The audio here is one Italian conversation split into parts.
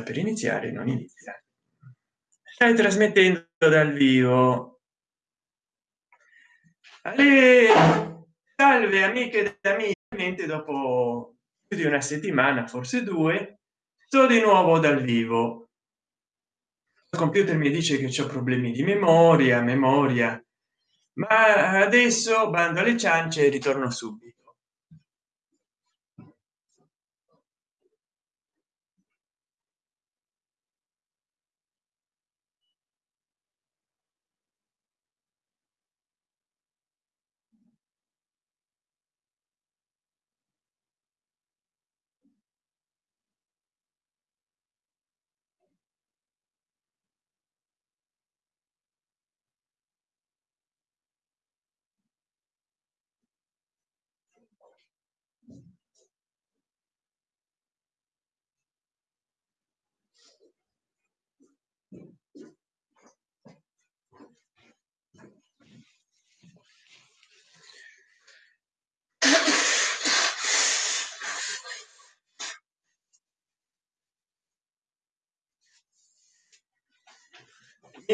per iniziare non inizia. Stai trasmettendo dal vivo. Ale, salve amiche ed amici. Dopo più di una settimana forse due sto di nuovo dal vivo. Il computer mi dice che c'è problemi di memoria memoria. Ma adesso bando alle ciance e ritorno subito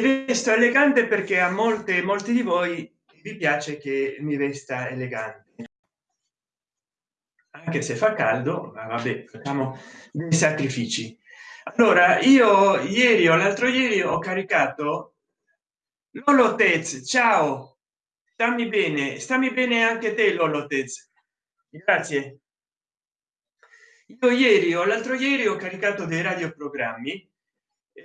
mi vesto elegante perché a molte molti di voi vi piace che mi vesta elegante. Anche se fa caldo ma vabbè facciamo dei sacrifici. Allora io ieri o l'altro ieri ho caricato lolo tez ciao stammi bene stammi bene anche te lolo tez grazie. Io ieri o l'altro ieri ho caricato dei radioprogrammi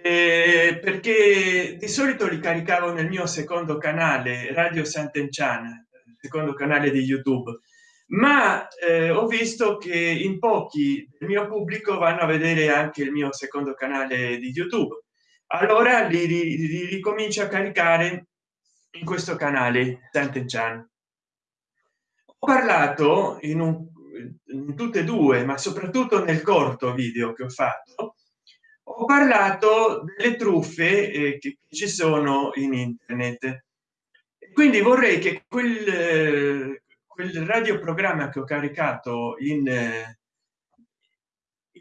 eh, perché di solito li caricavo nel mio secondo canale radio sant'enchan secondo canale di youtube. Ma eh, ho visto che in pochi il mio pubblico vanno a vedere anche il mio secondo canale di youtube. Allora li, li, li ricomincio a caricare in questo canale sant'enchan ho parlato in, un, in tutte e due ma soprattutto nel corto video che ho fatto ho parlato delle truffe eh, che ci sono in internet. Quindi vorrei che quel, eh, quel radioprogramma che ho caricato in,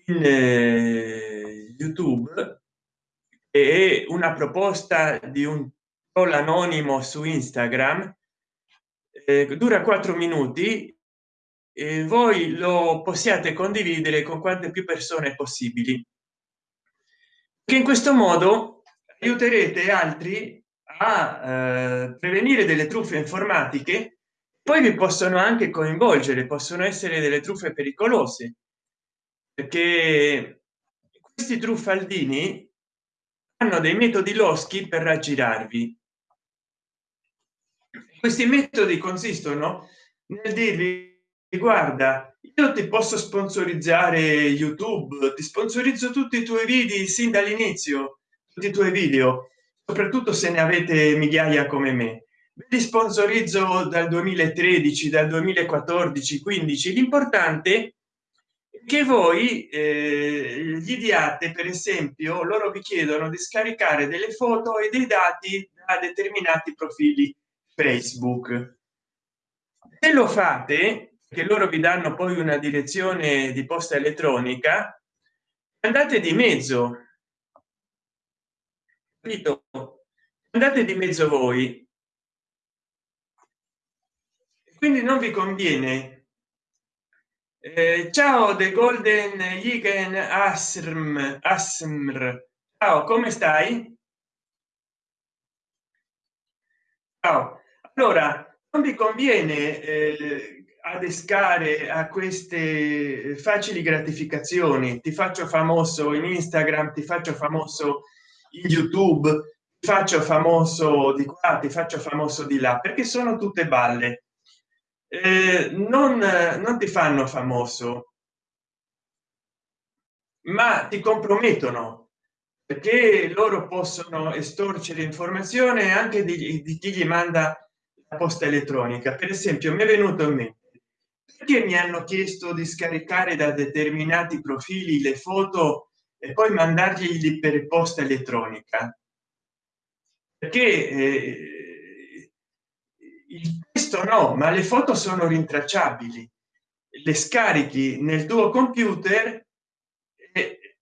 in eh, youtube è una proposta di un troll anonimo su instagram eh, dura quattro minuti e voi lo possiate condividere con quante più persone possibili che in questo modo aiuterete altri a eh, prevenire delle truffe informatiche poi vi possono anche coinvolgere possono essere delle truffe pericolose perché questi truffaldini hanno dei metodi loschi per raggirarvi. Questi metodi consistono nel dirvi guarda io ti posso sponsorizzare youtube ti sponsorizzo tutti i tuoi video sin dall'inizio tutti i tuoi video soprattutto se ne avete migliaia come me. Vi sponsorizzo dal 2013 dal 2014 15 l'importante è che voi eh, gli diate per esempio loro vi chiedono di scaricare delle foto e dei dati da determinati profili facebook. Se lo fate che loro vi danno poi una direzione di posta elettronica andate di mezzo. Capito? Andate di mezzo voi. Quindi non vi conviene. Eh, ciao the golden Yigen asrm asmr. Ciao come stai? Ciao. Allora non vi conviene eh, adescare a queste facili gratificazioni. Ti faccio famoso in instagram ti faccio famoso in youtube ti faccio famoso di qua ti faccio famoso di là perché sono tutte balle. Eh, non, non ti fanno famoso ma ti compromettono perché loro possono estorcere informazione anche di, di chi gli manda la posta elettronica. Per esempio mi è venuto in mente perché mi hanno chiesto di scaricare da determinati profili le foto e poi mandargli per posta elettronica? Perché eh, il testo no ma le foto sono rintracciabili. Le scarichi nel tuo computer e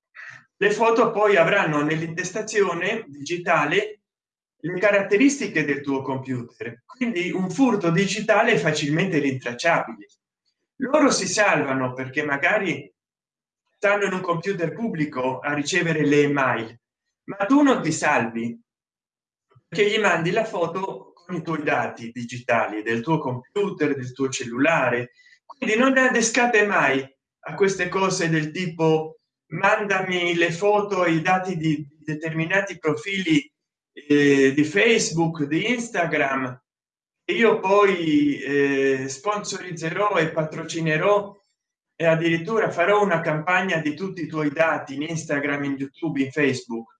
le foto poi avranno nell'intestazione digitale le caratteristiche del tuo computer. Quindi un furto digitale facilmente rintracciabile loro si salvano perché magari stanno in un computer pubblico a ricevere le email ma tu non ti salvi che gli mandi la foto con i tuoi dati digitali del tuo computer del tuo cellulare. Quindi non adescate mai a queste cose del tipo mandami le foto e i dati di determinati profili eh, di facebook di instagram io poi eh, sponsorizzerò e patrocinerò e addirittura farò una campagna di tutti i tuoi dati in instagram in youtube in facebook.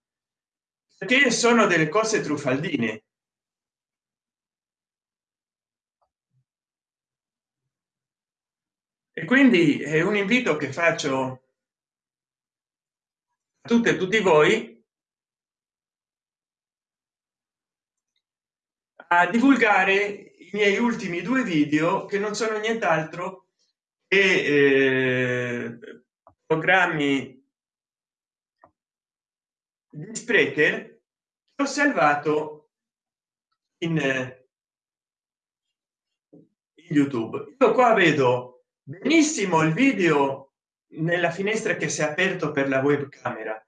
Perché sono delle cose truffaldine. E quindi è un invito che faccio a tutte e tutti voi a divulgare i miei ultimi due video che non sono nient'altro che eh, programmi di sprecher ho salvato in, in youtube. Io qua vedo benissimo il video nella finestra che si è aperto per la webcamera.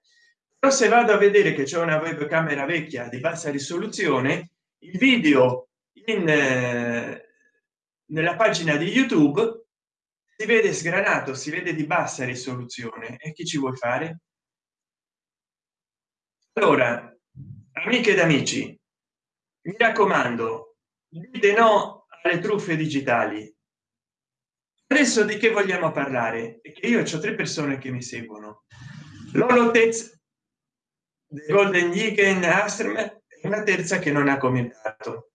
Però se vado a vedere che c'è una webcamera vecchia di bassa risoluzione il video in eh, nella pagina di youtube si vede sgranato si vede di bassa risoluzione. E chi ci vuoi fare? Allora amiche ed amici mi raccomando dite no alle truffe digitali. Adesso di che vogliamo parlare? Che io ho tre persone che mi seguono. Lolotez golden Yigen Astrem una terza che non ha commentato.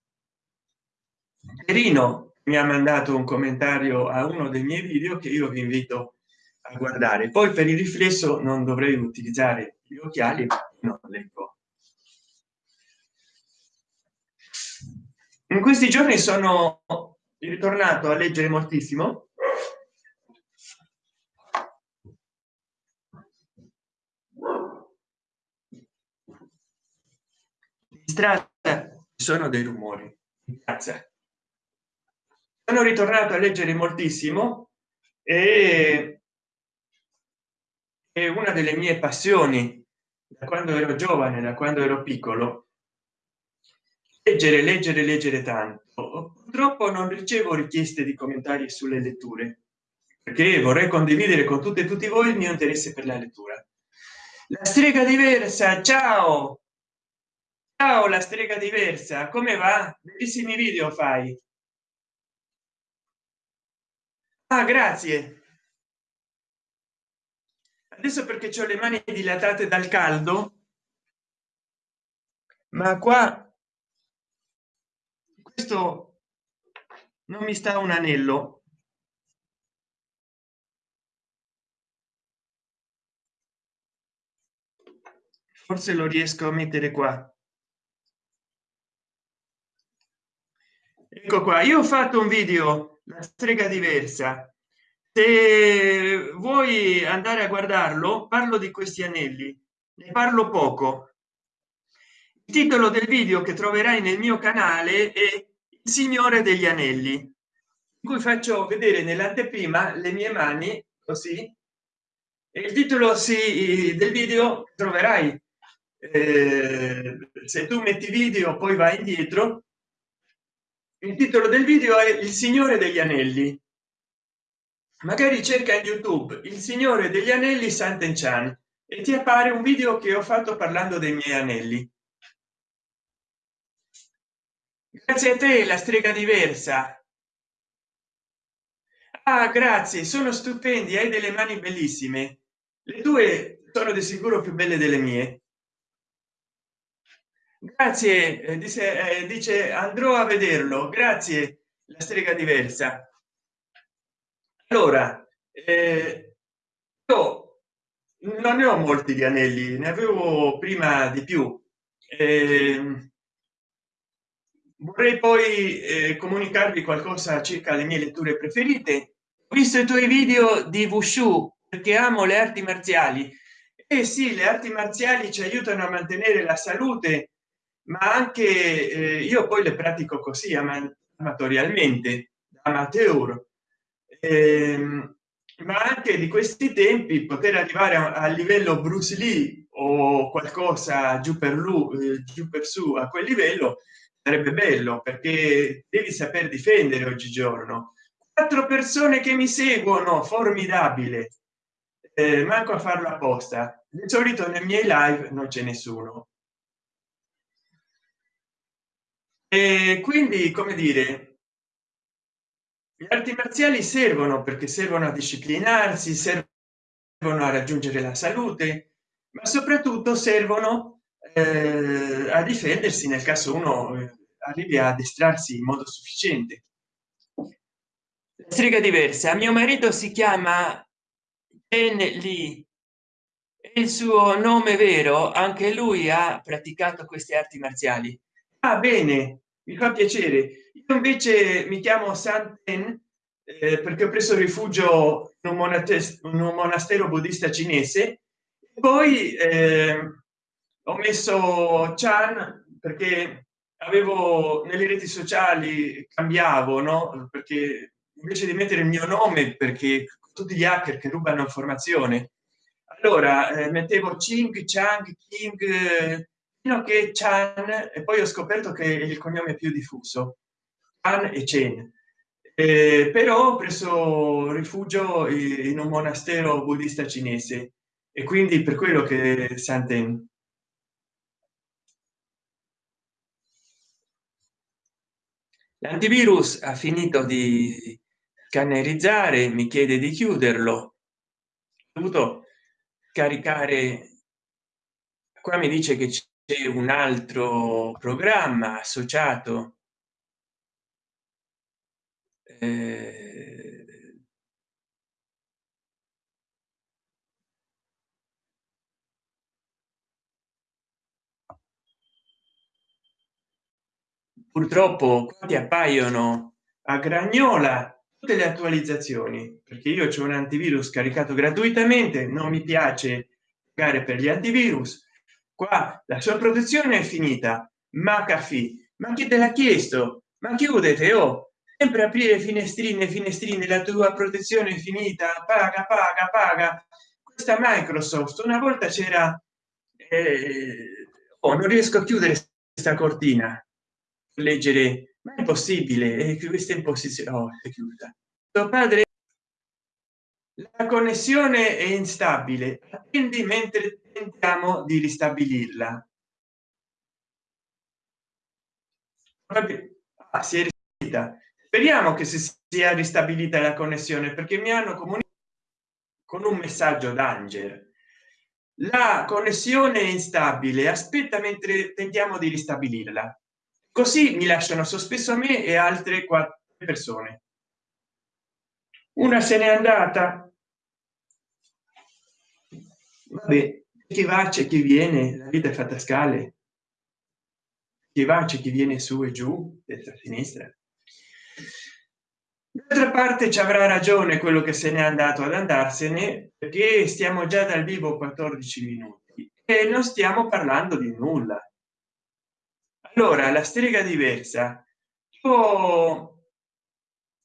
Perino mi ha mandato un commentario a uno dei miei video che io vi invito a guardare. Poi per il riflesso non dovrei utilizzare gli occhiali no, leggo in questi giorni sono ritornato a leggere moltissimo strada sono dei rumori. In piazza sono ritornato a leggere moltissimo e è una delle mie passioni da quando ero giovane da quando ero piccolo. Leggere leggere leggere tanto. Purtroppo non ricevo richieste di commentari sulle letture perché vorrei condividere con tutte e tutti voi il mio interesse per la lettura. La strega diversa ciao ciao la strega diversa come va? Bellissimi video fai. Ah, grazie. Adesso perché ho le mani dilatate dal caldo ma qua questo non mi sta un anello. Forse lo riesco a mettere qua ecco qua io ho fatto un video la strega diversa. Se vuoi andare a guardarlo parlo di questi anelli ne parlo poco. Il titolo del video che troverai nel mio canale è il signore degli anelli. In cui faccio vedere nell'anteprima le mie mani così. E il titolo sì, del video troverai. Eh, se tu metti video poi vai indietro il titolo del video è il signore degli anelli. Magari cerca in youtube il signore degli anelli santen chan e ti appare un video che ho fatto parlando dei miei anelli. Grazie a te la strega diversa. Ah grazie sono stupendi hai delle mani bellissime. Le tue sono di sicuro più belle delle mie grazie eh, dice, eh, dice andrò a vederlo. Grazie la strega diversa. Allora eh, io non ne ho molti di anelli ne avevo prima di più. Eh, vorrei poi eh, comunicarvi qualcosa circa le mie letture preferite. Ho visto i tuoi video di wushu perché amo le arti marziali. Eh sì le arti marziali ci aiutano a mantenere la salute ma anche eh, io poi le pratico così amatorialmente amateur. Ehm, ma anche di questi tempi poter arrivare a, a livello bruce lee o qualcosa giù per lui eh, giù per su a quel livello sarebbe bello perché devi saper difendere oggigiorno. Quattro persone che mi seguono formidabile. Eh, manco a farlo apposta. Di solito nei miei live non c'è nessuno e quindi come dire gli arti marziali servono perché servono a disciplinarsi servono a raggiungere la salute ma soprattutto servono eh, a difendersi nel caso uno eh, arrivi a addestrarsi in modo sufficiente. Strega diversa. Mio marito si chiama Lee. Il suo nome vero anche lui ha praticato queste arti marziali ah bene mi fa piacere. Io invece mi chiamo santen eh, perché ho preso rifugio in un monastero, un monastero buddista cinese. Poi eh, ho messo chan perché avevo nelle reti sociali cambiavo no? Perché invece di mettere il mio nome perché tutti gli hacker che rubano informazione. Allora eh, mettevo ching chang king fino che chan e poi ho scoperto che il cognome più diffuso Chan e Chen. Eh, però ho preso rifugio in un monastero buddista cinese e quindi per quello che Santen. L'antivirus ha finito di scannerizzare mi chiede di chiuderlo. Ho dovuto caricare qua mi dice che c'è un altro programma associato eh, purtroppo ti appaiono a gragnola tutte le attualizzazioni perché io c'è un antivirus caricato gratuitamente non mi piace pagare per gli antivirus qua la sua protezione è finita. Ma caffè ma chi te l'ha chiesto? Ma chiudete oh. Sempre aprire finestrine finestrine la tua protezione è finita. Paga paga paga. Questa microsoft una volta c'era eh, oh, non riesco a chiudere questa cortina. Leggere ma è possibile e questa in posizione oh, è chiusa. Tuo padre la connessione è instabile. Quindi mentre tentiamo di ristabilirla. Ah, si è ristabilita. Speriamo che si sia ristabilita la connessione perché mi hanno comunicato con un messaggio d'angelo la connessione è instabile aspetta mentre tentiamo di ristabilirla. Così mi lasciano sospeso me e altre quattro persone. Una se n'è andata. Vabbè, chi va c'è chi viene la vita è fatta a scale. Chi va c'è chi viene su e giù destra sinistra. D'altra parte ci avrà ragione quello che se n'è andato ad andarsene perché stiamo già dal vivo 14 minuti e non stiamo parlando di nulla. Allora la strega diversa. Tuo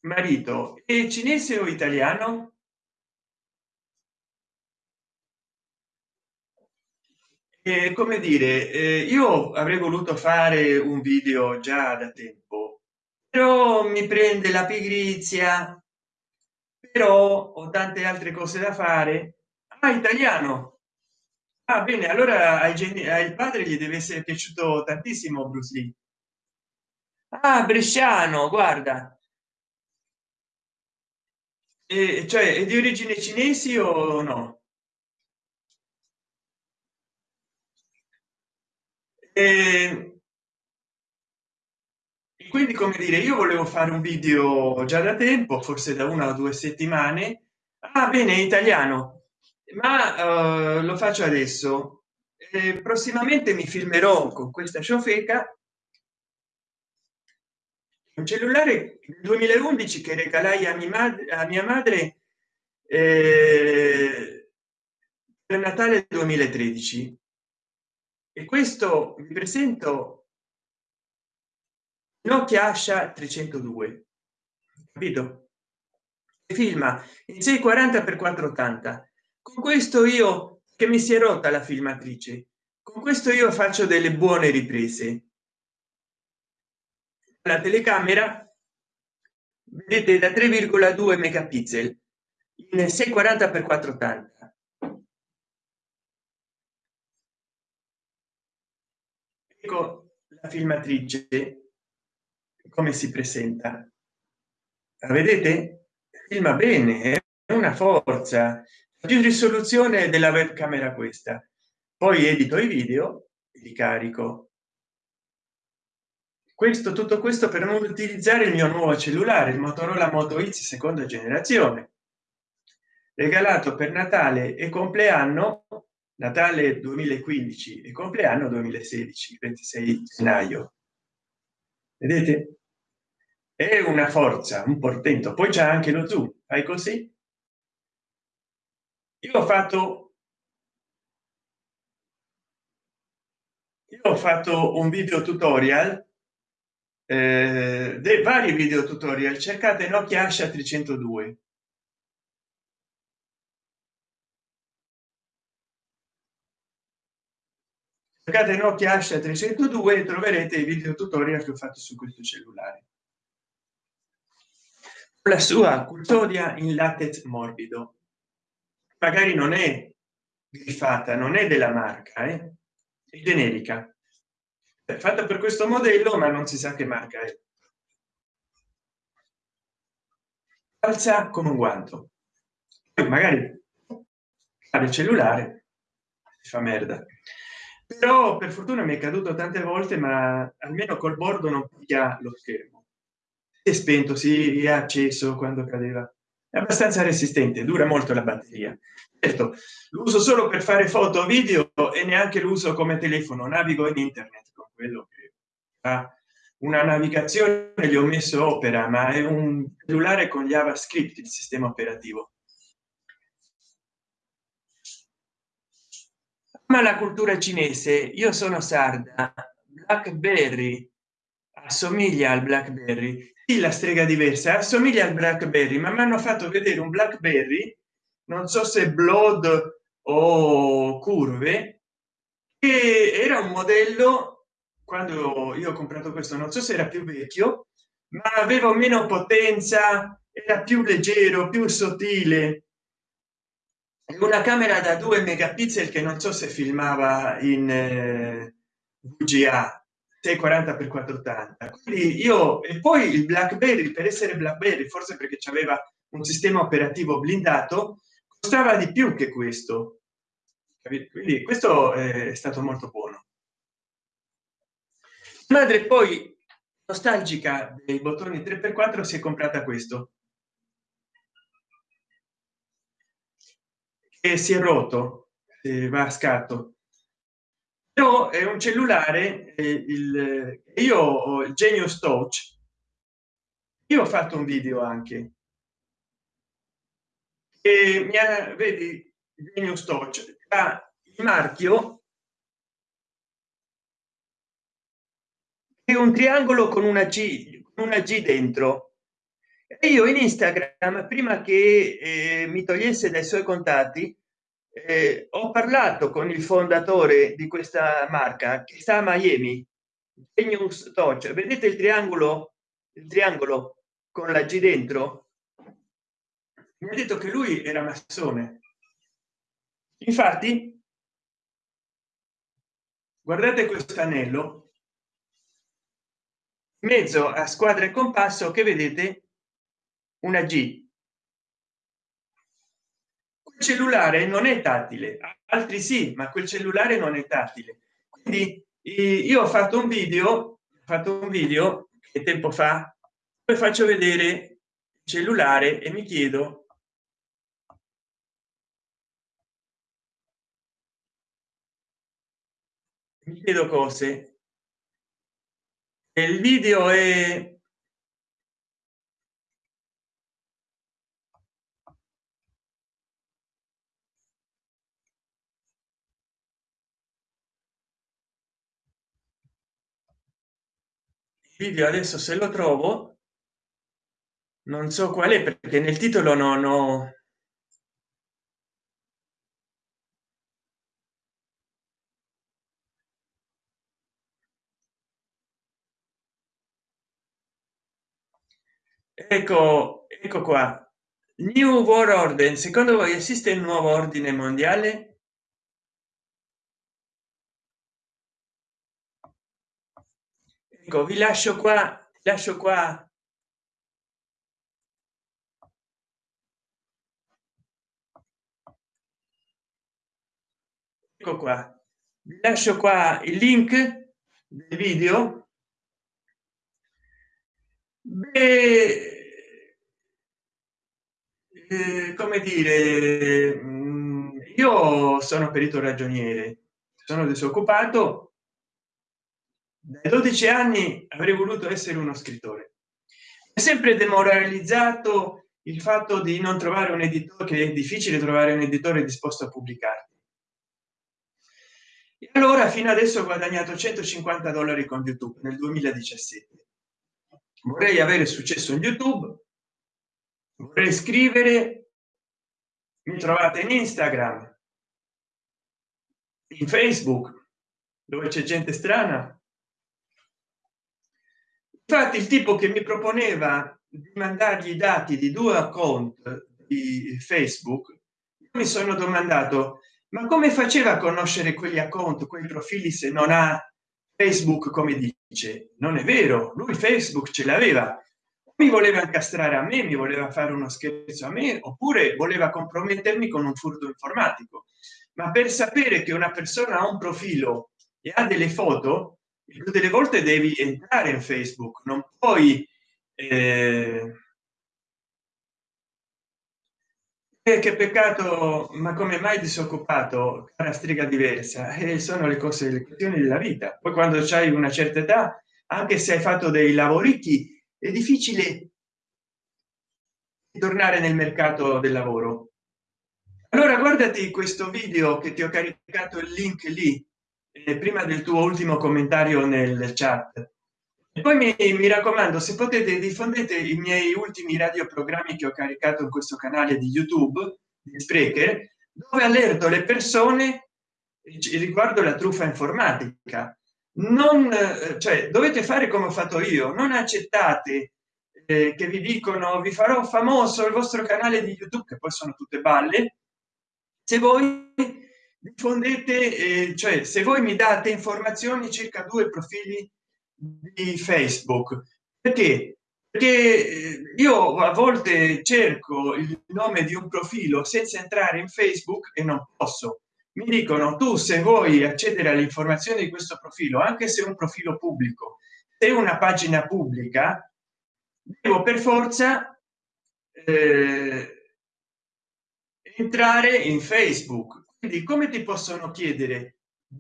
marito è cinese o italiano e come dire eh, io avrei voluto fare un video già da tempo però mi prende la pigrizia. Però ho tante altre cose da fare. Ah, italiano. Ah bene allora ai, ai padre gli deve essere piaciuto tantissimo bruce lee. Ah bresciano guarda. E cioè è di origine cinesi o no e quindi come dire io volevo fare un video già da tempo forse da una o due settimane. Ah bene italiano. Ma uh, lo faccio adesso. Eh, prossimamente mi filmerò con questa ciofeca un cellulare 2011 che regalai a mia madre a mia madre eh, per natale 2013 e questo vi presento nokia asha 302 capito? Filma in 640 per 480 con questo io che mi si è rotta la filmatrice con questo io faccio delle buone riprese. La telecamera vedete da 3,2 megapixel in 640 per 480 ecco la filmatrice come si presenta? Vedete? Filma bene è una forza. Più risoluzione della webcamera questa. Poi edito i video e li carico. Questo tutto questo per non utilizzare il mio nuovo cellulare il motorola moto x seconda generazione. Regalato per natale e compleanno natale 2015 e compleanno 2016 26 gennaio. Vedete? È una forza un portento. Poi c'è anche lo zoom. Fai così. Io ho fatto io ho fatto un video tutorial eh, dei vari video tutorial. Cercate nokia asha 302 cercate nokia asha 302 e troverete i video tutorial che ho fatto su questo cellulare. La sua custodia in latex morbido. Magari non è griffata non è della marca eh? è generica. È fatta per questo modello ma non si sa che marca è. Alza con un guanto. Magari il cellulare fa merda però per fortuna mi è caduto tante volte ma almeno col bordo non piglia lo schermo. È spento si è acceso quando cadeva. È abbastanza resistente dura molto la batteria. Certo l'uso solo per fare foto video e neanche l'uso come telefono. Navigo in internet con quello che ha una navigazione gli ho messo opera ma è un cellulare con javascript il sistema operativo ma la cultura cinese. Io sono sarda. Blackberry assomiglia al blackberry. Sì, la strega diversa assomiglia al blackberry ma mi hanno fatto vedere un blackberry non so se blood o curve che era un modello quando io ho comprato questo non so se era più vecchio ma aveva meno potenza era più leggero più sottile una camera da 2 megapixel che non so se filmava in eh, VGA 640 per 480 quindi io e poi il blackberry per essere blackberry forse perché c'aveva un sistema operativo blindato costava di più che questo. Quindi questo è stato molto buono. Madre poi nostalgica dei bottoni 3x4 si è comprata questo e si è rotto eh, va a scatto. Però è un cellulare il io ho il genius touch io ho fatto un video anche. E mi ha, vedi genius touch ha il marchio è un triangolo con una g una g dentro. e io in instagram prima che eh, mi togliesse dai suoi contatti eh, ho parlato con il fondatore di questa marca che sta a miami Genius touch vedete il triangolo? Il triangolo con la g dentro? Mi ha detto che lui era massone. Infatti guardate questo anello mezzo a squadra e compasso che vedete una g. Cellulare non è tattile. Altri sì ma quel cellulare non è tattile. Quindi io ho fatto un video fatto un video che tempo fa poi faccio vedere il cellulare e mi chiedo mi chiedo cose. Il video è video adesso se lo trovo non so qual è perché nel titolo non ho ecco ecco qua. New world order. Secondo voi esiste il nuovo ordine mondiale ecco vi lascio qua lascio qua. Ecco qua. Vi lascio qua il link del video. Beh, eh, come dire mm, io sono perito ragioniere sono disoccupato dai 12 anni avrei voluto essere uno scrittore. È sempre demoralizzato il fatto di non trovare un editore che è difficile trovare un editore disposto a pubblicare e allora fino adesso ho guadagnato 150 dollari con youtube nel 2017 vorrei avere successo in youtube vorrei scrivere mi trovate in instagram in facebook dove c'è gente strana infatti il tipo che mi proponeva di mandargli i dati di due account di facebook mi sono domandato ma come faceva a conoscere quegli account quei profili se non ha facebook come dice? Non è vero lui facebook ce l'aveva. Mi voleva incastrare a me mi voleva fare uno scherzo a me oppure voleva compromettermi con un furto informatico. Ma per sapere che una persona ha un profilo e ha delle foto più delle volte devi entrare in facebook non puoi eh, eh, che peccato ma come mai disoccupato? Cara strega diversa e eh, sono le cose le questioni della vita. Poi quando c'hai una certa età anche se hai fatto dei lavorichi è difficile tornare nel mercato del lavoro. Allora guardati questo video che ti ho caricato il link lì eh, prima del tuo ultimo commentario nel chat. E poi mi, mi raccomando se potete diffondete i miei ultimi radioprogrammi che ho caricato in questo canale di youtube di sprecher dove allerto le persone riguardo la truffa informatica. Non cioè dovete fare come ho fatto io non accettate eh, che vi dicono vi farò famoso il vostro canale di youtube che poi sono tutte balle. Se voi diffondete eh, cioè se voi mi date informazioni circa due profili di facebook perché? Perché eh, io a volte cerco il nome di un profilo senza entrare in facebook e non posso. Mi dicono tu se vuoi accedere alle informazioni di questo profilo anche se un profilo pubblico se una pagina pubblica devo per forza eh, entrare in facebook quindi come ti possono chiedere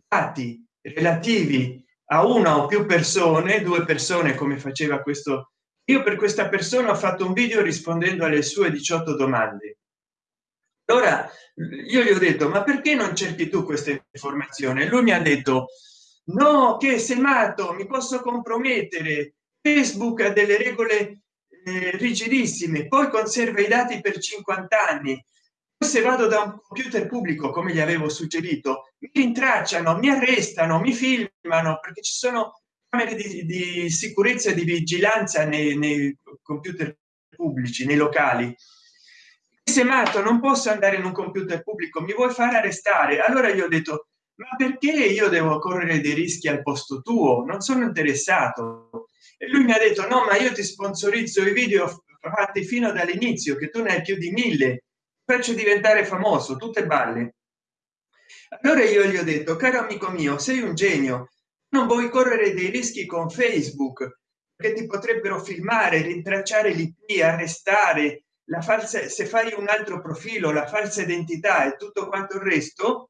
dati relativi a una o più persone due persone come faceva questo? Io per questa persona ho fatto un video rispondendo alle sue 18 domande. Allora io gli ho detto ma perché non cerchi tu questa informazione? Lui mi ha detto no che sei matto mi posso compromettere. Facebook ha delle regole eh, rigidissime poi conserva i dati per 50 anni se vado da un computer pubblico come gli avevo suggerito mi rintracciano mi arrestano mi filmano perché ci sono camere di, di sicurezza e di vigilanza nei, nei computer pubblici nei locali. Se matto non posso andare in un computer pubblico mi vuoi fare arrestare? Allora io ho detto ma perché io devo correre dei rischi al posto tuo? Non sono interessato. E lui mi ha detto no ma io ti sponsorizzo i video fatti fino dall'inizio che tu ne hai più di mille faccio diventare famoso tutte balle. Allora io gli ho detto caro amico mio sei un genio non vuoi correre dei rischi con facebook che ti potrebbero filmare rintracciare l'ip arrestare la falsa se fai un altro profilo la falsa identità e tutto quanto il resto?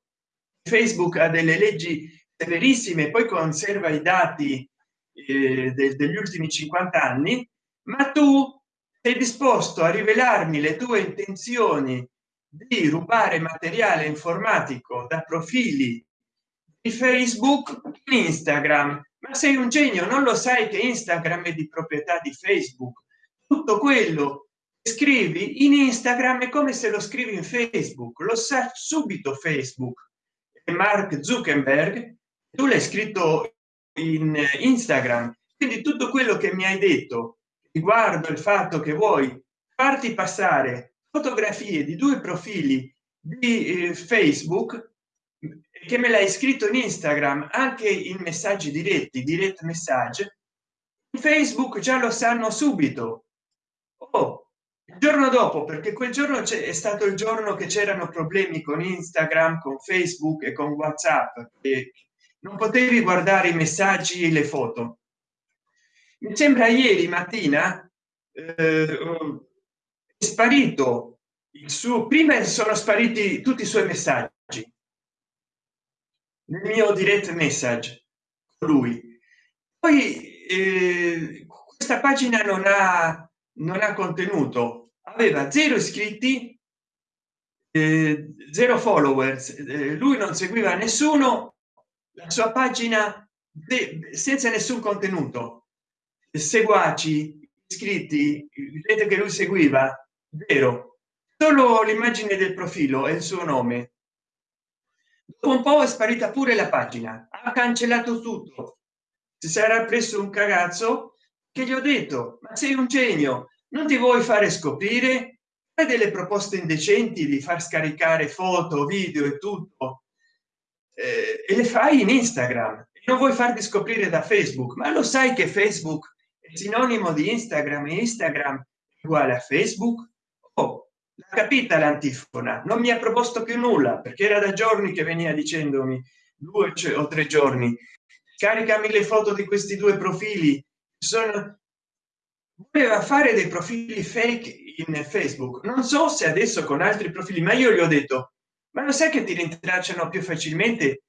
Facebook ha delle leggi severissime poi conserva i dati eh, de, degli ultimi 50 anni ma tu sei disposto a rivelarmi le tue intenzioni di rubare materiale informatico da profili di facebook instagram? Ma sei un genio non lo sai che instagram è di proprietà di facebook. Tutto quello che scrivi in instagram è come se lo scrivi in facebook. Lo sa subito facebook. E mark zuckerberg tu l'hai scritto in instagram. Quindi tutto quello che mi hai detto riguardo il fatto che vuoi farti passare fotografie di due profili di eh, facebook che me l'hai scritto in instagram anche in messaggi diretti direct message facebook già lo sanno subito. Oh, il giorno dopo perché quel giorno è stato il giorno che c'erano problemi con instagram con facebook e con whatsapp e non potevi guardare i messaggi e le foto mi sembra ieri mattina eh, è sparito il suo prima sono spariti tutti i suoi messaggi. Nel mio direct message lui. Poi eh, questa pagina non ha non ha contenuto. Aveva zero iscritti eh, zero followers. Eh, lui non seguiva nessuno. La sua pagina senza nessun contenuto seguaci iscritti vedete che lui seguiva vero? Solo l'immagine del profilo e il suo nome. Dopo un po è sparita pure la pagina. Ha cancellato tutto. Si sarà preso un cagazzo che gli ho detto ma sei un genio non ti vuoi fare scoprire hai delle proposte indecenti di far scaricare foto video e tutto. Eh, e le fai in instagram. Non vuoi farti scoprire da facebook. Ma lo sai che facebook sinonimo di instagram instagram uguale a facebook? Oh, l'ha capita l'antifona non mi ha proposto più nulla perché era da giorni che veniva dicendomi due o tre giorni caricami le foto di questi due profili. Sono voleva fare dei profili fake in facebook. Non so se adesso con altri profili ma io gli ho detto ma lo sai che ti rintracciano più facilmente?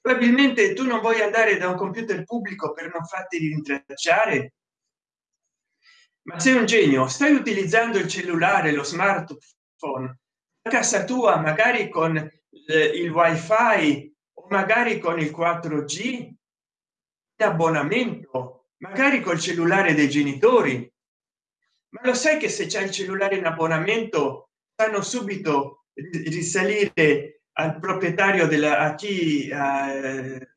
Probabilmente tu non vuoi andare da un computer pubblico per non farti rintracciare ma sei un genio stai utilizzando il cellulare lo smartphone. A casa tua magari con eh, il wifi o magari con il 4g abbonamento magari col cellulare dei genitori. Ma lo sai che se c'è il cellulare in abbonamento sanno subito risalire al proprietario della a chi eh,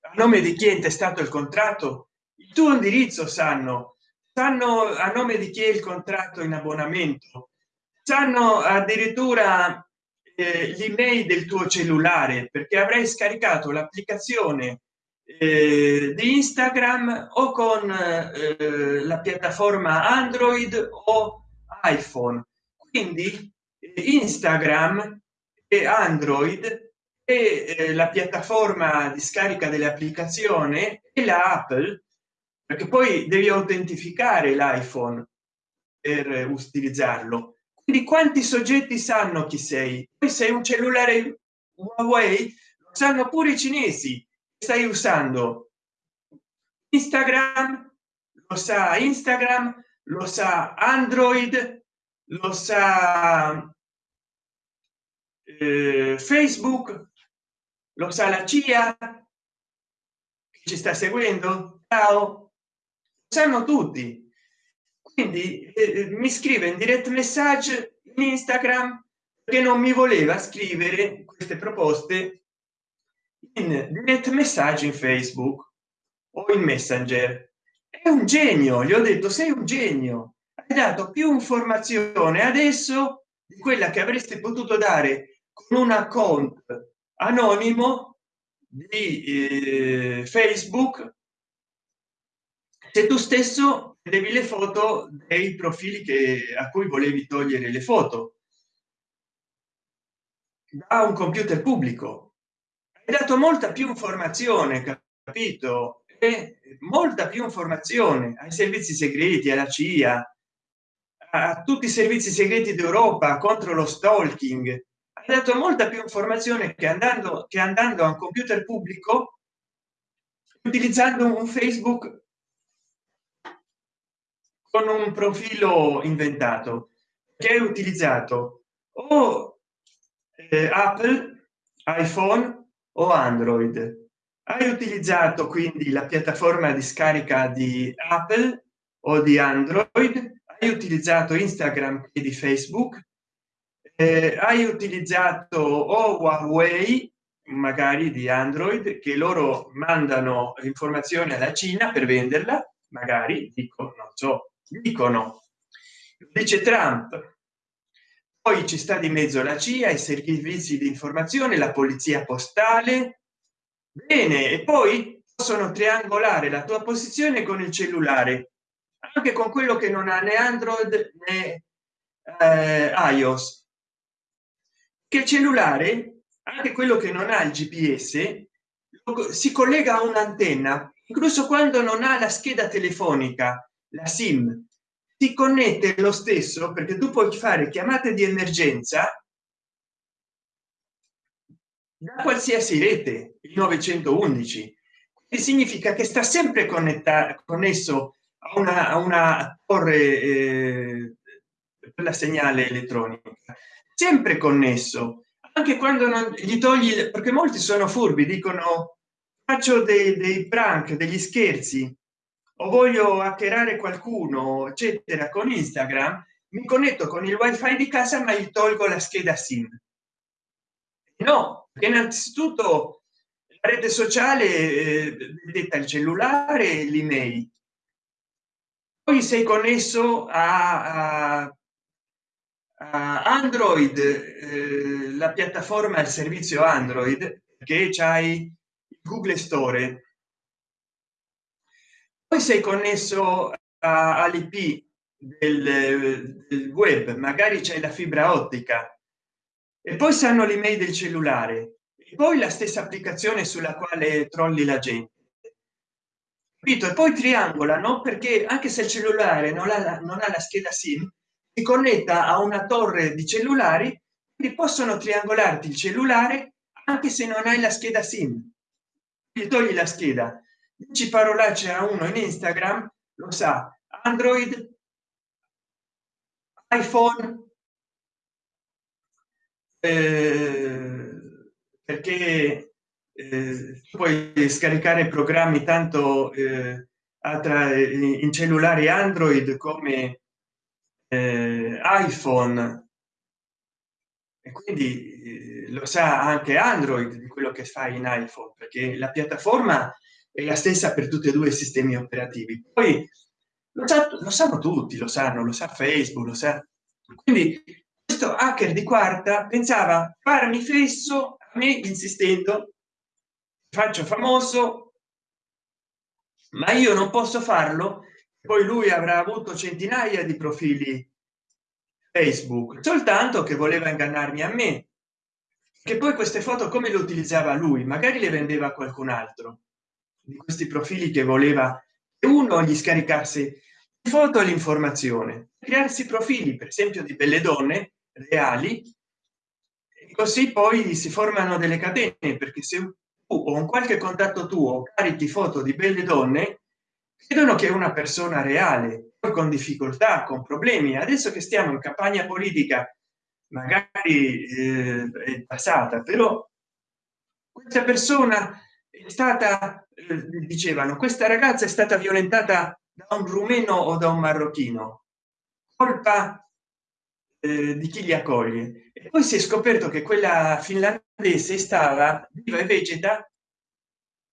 a nome di chi è intestato il contratto? Il tuo indirizzo sanno sanno a nome di chi è il contratto in abbonamento? Sanno addirittura eh, l'email del tuo cellulare perché avrai scaricato l'applicazione eh, di instagram o con eh, la piattaforma android o iphone. Quindi eh, instagram e android e eh, la piattaforma di scarica dell'applicazione e la apple perché poi devi autentificare l'iphone per utilizzarlo. Quindi quanti soggetti sanno chi sei? Poi sei un cellulare huawei lo sanno pure i cinesi stai usando. Instagram lo sa instagram lo sa android lo sa eh, facebook lo sa la cia ci sta seguendo? Ciao sanno tutti. Quindi eh, mi scrive in direct message in instagram che non mi voleva scrivere queste proposte in direct messaggi in facebook o in messenger. È un genio gli ho detto sei un genio. Hai dato più informazione adesso di quella che avresti potuto dare con un account anonimo di eh, facebook se tu stesso devi le foto dei profili che a cui volevi togliere le foto. Da un computer pubblico. Dato molta più informazione capito? E molta più informazione ai servizi segreti alla cia a tutti i servizi segreti d'europa contro lo stalking. Ha dato molta più informazione che andando che andando a un computer pubblico utilizzando un facebook con un profilo inventato che è utilizzato o eh, apple iphone o android. Hai utilizzato quindi la piattaforma di scarica di apple o di android hai utilizzato instagram e di facebook eh, hai utilizzato o huawei magari di android che loro mandano informazioni alla cina per venderla magari dico non so dicono dice trump poi ci sta di mezzo la cia i servizi di informazione la polizia postale. Bene e poi possono triangolare la tua posizione con il cellulare anche con quello che non ha né android né eh, ios. Che il cellulare anche quello che non ha il gps si collega a un'antenna incluso quando non ha la scheda telefonica la sim. Si connette lo stesso perché tu puoi fare chiamate di emergenza da qualsiasi rete il 911 e significa che sta sempre connettato connesso a una, a una torre eh, la segnale elettronica. Sempre connesso anche quando non gli togli perché molti sono furbi dicono faccio dei, dei prank degli scherzi o voglio hackerare qualcuno eccetera con instagram mi connetto con il wifi di casa ma gli tolgo la scheda sim. No innanzitutto la rete sociale eh, detta il cellulare l'email. Poi sei connesso a, a, a android eh, la piattaforma il servizio android che c'hai google store poi sei connesso all'ip del, del web magari c'è la fibra ottica. E poi sanno l'email del cellulare. E poi la stessa applicazione sulla quale trolli la gente. Capito? E poi triangolano perché anche se il cellulare non ha, non ha la scheda sim si connetta a una torre di cellulari che possono triangolarti il cellulare anche se non hai la scheda sim. Gli togli la scheda ci parolacce a uno in instagram lo sa. Android iphone eh, perché eh, puoi scaricare programmi tanto eh, tra in cellulari android come eh, iphone. E quindi eh, lo sa anche android di quello che fa in iphone perché la piattaforma è la stessa per tutti e due i sistemi operativi. Poi lo, sa, lo sanno tutti lo sanno lo sa facebook lo sa. Quindi questo hacker di quarta pensava farmi fesso a me insistendo faccio famoso ma io non posso farlo poi lui avrà avuto centinaia di profili facebook soltanto che voleva ingannarmi a me. Che poi queste foto come le utilizzava lui? Magari le vendeva a qualcun altro di questi profili che voleva che uno gli scaricasse foto l'informazione crearsi profili per esempio di belle donne reali e così poi si formano delle catene perché se tu o un qualche contatto tuo carichi foto di belle donne credono che è una persona reale con difficoltà con problemi. Adesso che stiamo in campagna politica magari eh, è passata però questa persona è stata dicevano questa ragazza è stata violentata da un rumeno o da un marocchino. Colpa eh, di chi li accoglie. E poi si è scoperto che quella finlandese stava viva e vegeta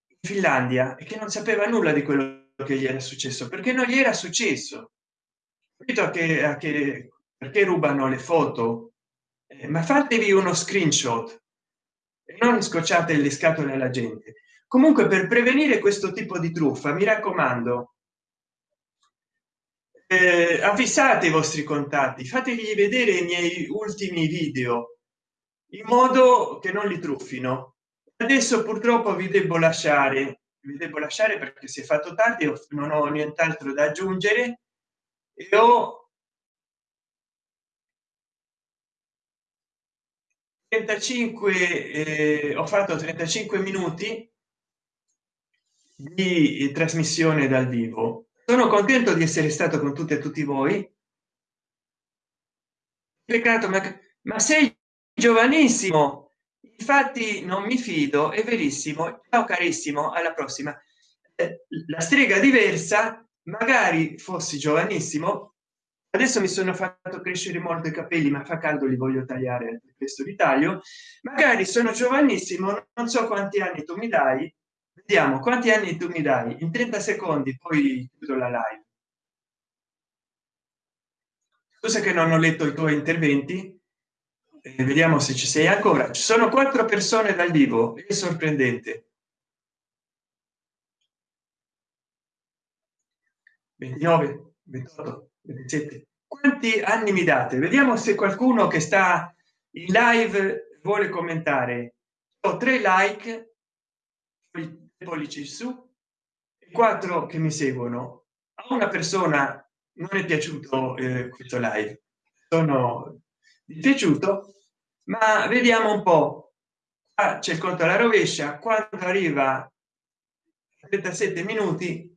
in finlandia e che non sapeva nulla di quello che gli era successo perché non gli era successo. Capito che, a che perché rubano le foto? Eh, ma fatevi uno screenshot e non scocciate le scatole alla gente comunque per prevenire questo tipo di truffa mi raccomando eh, avvisate i vostri contatti fategli vedere i miei ultimi video in modo che non li truffino. Adesso purtroppo vi devo lasciare vi devo lasciare perché si è fatto tardi non ho nient'altro da aggiungere e ho 35 eh, ho fatto 35 minuti di trasmissione dal vivo. Sono contento di essere stato con tutti e tutti voi. Peccato ma, ma sei giovanissimo. Infatti non mi fido è verissimo. Ciao carissimo alla prossima. Eh, la strega diversa magari fossi giovanissimo. Adesso mi sono fatto crescere molto i capelli ma fa caldo li voglio tagliare questo di taglio magari sono giovanissimo non so quanti anni tu mi dai vediamo quanti anni tu mi dai? In 30 secondi poi chiudo la live. Scusa che non ho letto i tuoi interventi? Eh, vediamo se ci sei ancora. Ci sono quattro persone dal vivo? È sorprendente. 29 28 27 quanti anni mi date? Vediamo se qualcuno che sta in live vuole commentare. Ho tre like pollici su quattro che mi seguono. A una persona non è piaciuto eh, questo live. Sono piaciuto ma vediamo un po. Ah, c'è il conto alla rovescia quando arriva a 37 minuti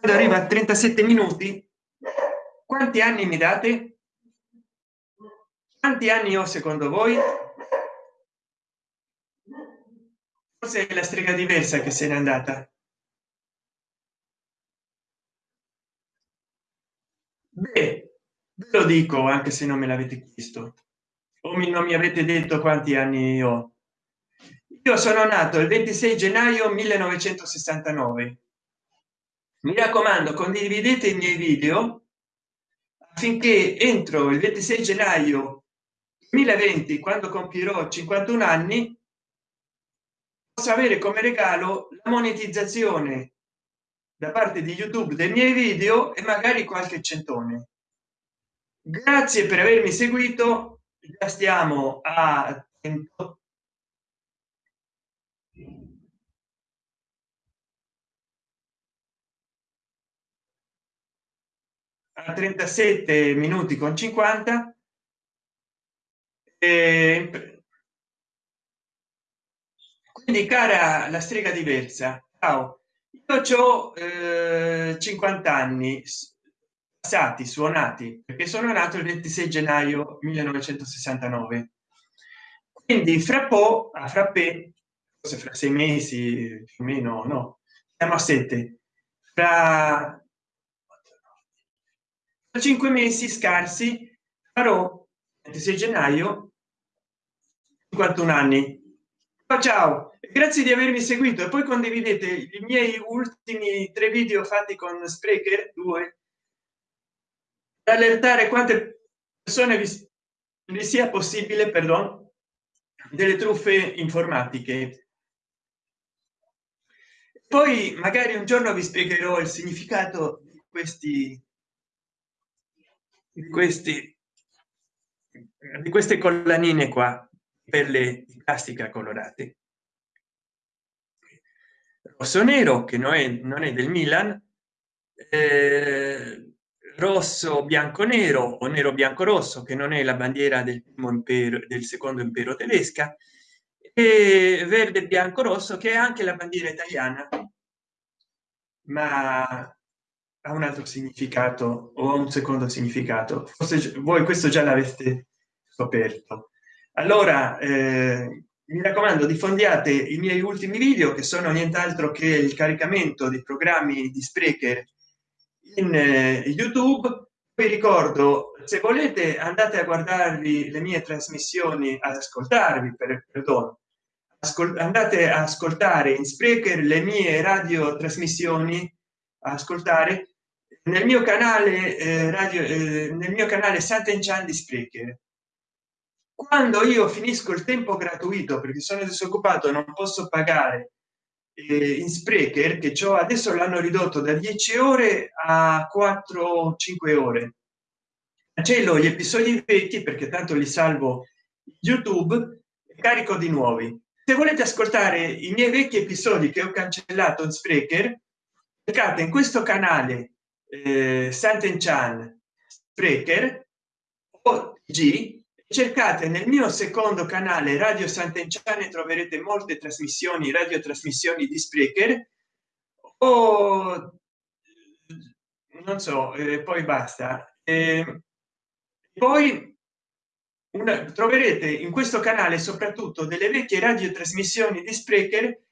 quando arriva a 37 minuti quanti anni mi date? Quanti anni ho secondo voi? Forse è la strega diversa che se n'è andata. Beh, ve lo dico anche se non me l'avete chiesto. O mi, non mi avete detto quanti anni ho. Io sono nato il 26 gennaio 1969 mi raccomando condividete i miei video affinché entro il 26 gennaio 2020 quando compierò 51 anni possa avere come regalo la monetizzazione da parte di youtube dei miei video e magari qualche centone. Grazie per avermi seguito già stiamo a 100 a 37 minuti con 50 e quindi cara la strega diversa ciao. Io ho eh, 50 anni passati suonati perché sono nato il 26 gennaio 1969 quindi fra po a frappè forse fra sei mesi più o meno no siamo a sette. Fra cinque mesi scarsi farò 26 gennaio 51 anni. Ciao, ciao. Grazie di avermi seguito. E poi condividete i miei ultimi tre video fatti con sprecher 2 per allertare quante persone vi, vi sia possibile perdono delle truffe informatiche. Poi magari un giorno vi spiegherò il significato di questi di questi di queste collanine qua perle di plastica colorate. Rosso nero che non è, non è del milan eh, rosso bianco nero o nero bianco rosso che non è la bandiera del primo impero del secondo impero tedesca e verde bianco rosso che è anche la bandiera italiana. Ma ha un altro significato o un secondo significato. Forse voi questo già l'avete scoperto. Allora eh, mi raccomando diffondiate i miei ultimi video che sono nient'altro che il caricamento dei programmi di sprecher in eh, youtube. Vi ricordo se volete andate a guardarvi le mie trasmissioni ad ascoltarvi per perdono andate a ascoltare in sprecher le mie radio trasmissioni ascoltare nel mio canale eh, radio eh, nel mio canale Sant'Enchan di Sprecher quando io finisco il tempo gratuito perché sono disoccupato non posso pagare eh, in Sprecher che ciò adesso l'hanno ridotto da 10 ore a 4 5 ore. Cancello gli episodi vecchi perché tanto li salvo youtube e carico di nuovi. Se volete ascoltare i miei vecchi episodi che ho cancellato in Sprecher cercate in questo canale eh, Sant'Enchan Sprecher o G cercate nel mio secondo canale radio sant'enciane troverete molte trasmissioni radio trasmissioni di sprecher o non so eh, poi basta. Eh, poi una, troverete in questo canale soprattutto delle vecchie radiotrasmissioni di sprecher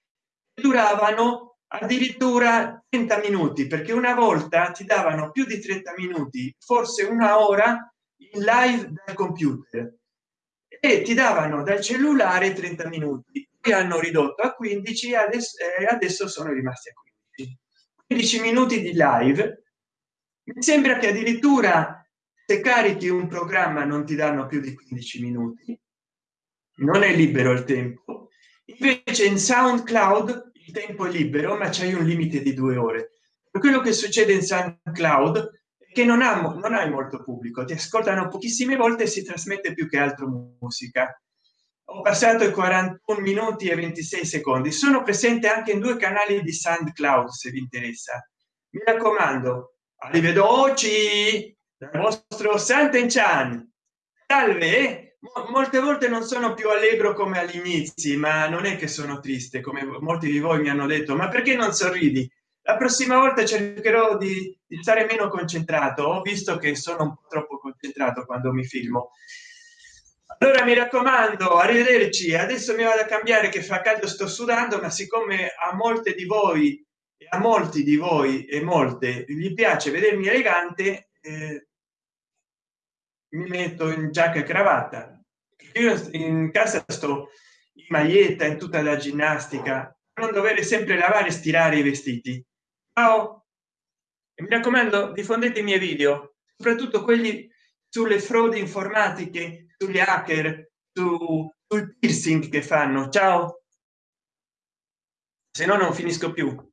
duravano addirittura 30 minuti perché una volta ti davano più di 30 minuti forse una ora in live dal computer. E ti davano dal cellulare 30 minuti. Che hanno ridotto a 15 adesso, eh, adesso sono rimasti a 15 15 minuti di live. Mi sembra che addirittura se carichi un programma non ti danno più di 15 minuti. Non è libero il tempo. Invece in soundcloud il tempo è libero ma c'è un limite di due ore. Quello che succede in soundcloud che non ha non hai molto pubblico ti ascoltano pochissime volte e si trasmette più che altro musica. Ho passato i 41 minuti e 26 secondi. Sono presente anche in due canali di soundcloud se vi interessa. Mi raccomando arrivederci dal vostro Sant'Enchan. Salve molte volte non sono più allegro come agli inizi ma non è che sono triste come molti di voi mi hanno detto ma perché non sorridi? La prossima volta cercherò di, stare meno concentrato. Ho visto che sono un po troppo concentrato quando mi filmo. Allora mi raccomando arrivederci. Adesso mi vado a cambiare che fa caldo sto sudando ma siccome a molte di voi a molti di voi e molte gli piace vedermi elegante eh, mi metto in giacca e cravatta io in casa sto in maglietta in tutta la ginnastica non dover sempre lavare e stirare i vestiti. Ciao. E mi raccomando diffondete i miei video soprattutto quelli sulle frodi informatiche sugli hacker su, sul piercing che fanno. Ciao. Se no non finisco più